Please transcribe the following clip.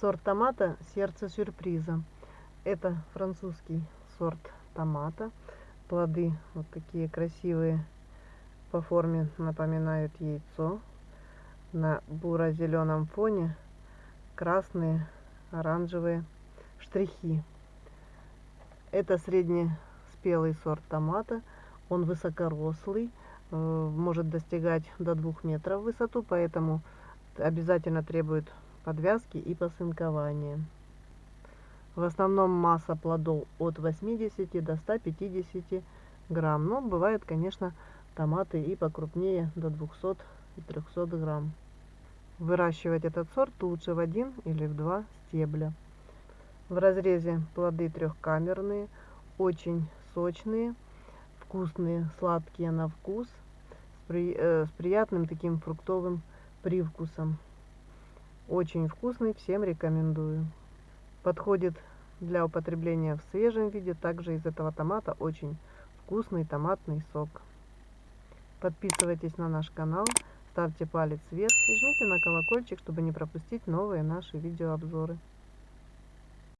Сорт томата «Сердце сюрприза». Это французский сорт томата. Плоды вот такие красивые, по форме напоминают яйцо. На буро-зеленом фоне красные, оранжевые штрихи. Это среднеспелый сорт томата. Он высокорослый, э, может достигать до двух метров в высоту, поэтому обязательно требует подвязки и посынкования. В основном масса плодов от 80 до 150 грамм. Но бывают, конечно, томаты и покрупнее, до 200 и 300 грамм. Выращивать этот сорт лучше в один или в два стебля. В разрезе плоды трехкамерные, очень сочные, вкусные, сладкие на вкус, с, при, э, с приятным таким фруктовым привкусом. Очень вкусный, всем рекомендую. Подходит для употребления в свежем виде. Также из этого томата очень вкусный томатный сок. Подписывайтесь на наш канал, ставьте палец вверх и жмите на колокольчик, чтобы не пропустить новые наши видеообзоры.